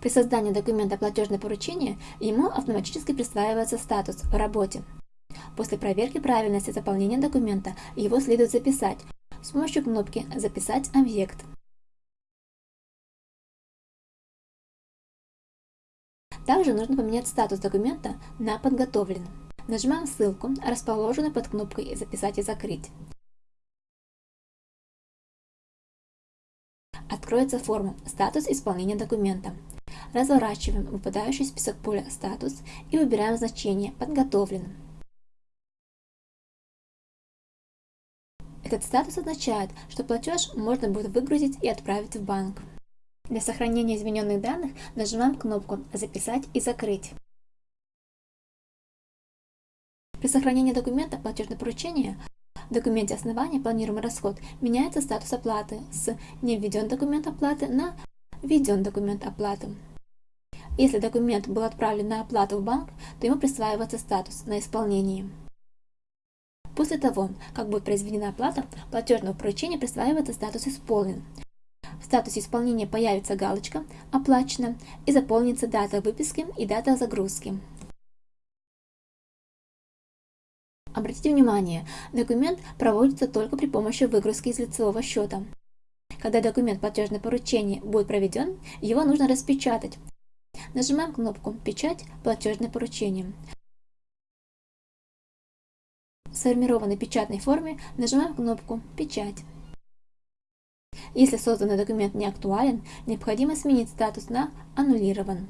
При создании документа платежное поручение ему автоматически присваивается статус в работе. После проверки правильности заполнения документа его следует записать с помощью кнопки «Записать объект». Также нужно поменять статус документа на «Подготовлен». Нажимаем ссылку, расположенную под кнопкой «Записать и закрыть». Откроется форма «Статус исполнения документа». Разворачиваем выпадающий список поля «Статус» и выбираем значение «Подготовлен». Этот статус означает, что платеж можно будет выгрузить и отправить в банк. Для сохранения измененных данных нажимаем кнопку «Записать и закрыть». При сохранении документа платежное поручение в документе основания планируемый расход меняется статус оплаты с «Не введен документ оплаты» на «Введен документ оплаты». Если документ был отправлен на оплату в банк, то ему присваивается статус «На исполнении». После того, как будет произведена оплата, платежного поручения присваивается статус «Исполнен». В статусе исполнения появится галочка «Оплачено» и заполнится дата выписки и дата загрузки. Обратите внимание, документ проводится только при помощи выгрузки из лицевого счета. Когда документ платежное поручение будет проведен, его нужно распечатать. Нажимаем кнопку «Печать. Платежное поручение». В сформированной печатной форме нажимаем кнопку «Печать». Если созданный документ не актуален, необходимо сменить статус на «Аннулирован».